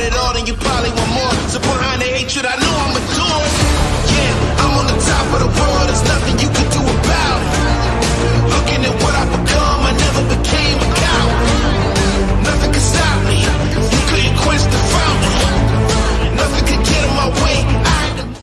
it all.